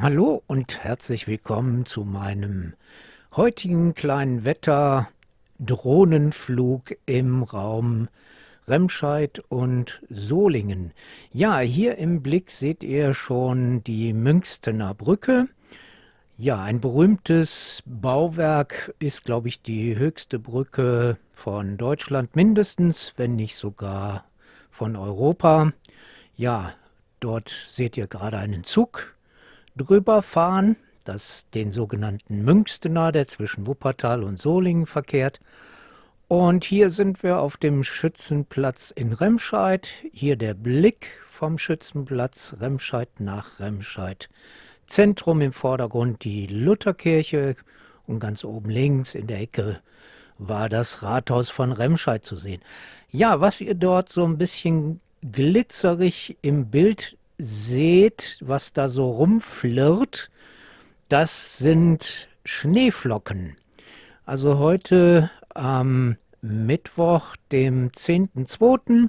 Hallo und herzlich willkommen zu meinem heutigen kleinen Wetter-Drohnenflug im Raum Remscheid und Solingen. Ja, hier im Blick seht ihr schon die Münstener Brücke. Ja, ein berühmtes Bauwerk ist, glaube ich, die höchste Brücke von Deutschland mindestens, wenn nicht sogar von Europa. Ja, dort seht ihr gerade einen Zug drüber fahren, das den sogenannten Münstener, der zwischen Wuppertal und Solingen verkehrt. Und hier sind wir auf dem Schützenplatz in Remscheid. Hier der Blick vom Schützenplatz Remscheid nach Remscheid. Zentrum im Vordergrund die Lutherkirche und ganz oben links in der Ecke war das Rathaus von Remscheid zu sehen. Ja, was ihr dort so ein bisschen glitzerig im Bild seht, was da so rumflirrt, das sind Schneeflocken. Also heute am Mittwoch, dem 10.2.,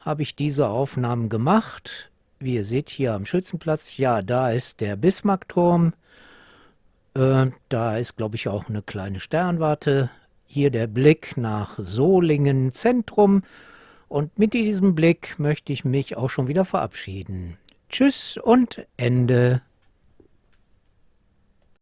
habe ich diese Aufnahmen gemacht. Wie ihr seht hier am Schützenplatz, ja, da ist der Bismarckturm. Äh, da ist, glaube ich, auch eine kleine Sternwarte. Hier der Blick nach Solingen Zentrum. Und mit diesem Blick möchte ich mich auch schon wieder verabschieden. Tschüss und Ende.